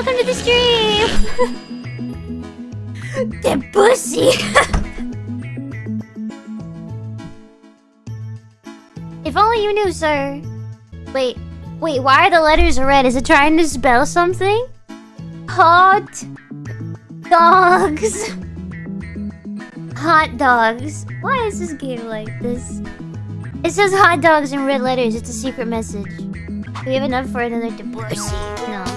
welcome to the stream! the pussy! if only you knew, sir. Wait, wait, why are the letters red? Is it trying to spell something? Hot dogs. Hot dogs. Why is this game like this? It says hot dogs in red letters. It's a secret message. Do we have enough for another divorce. No.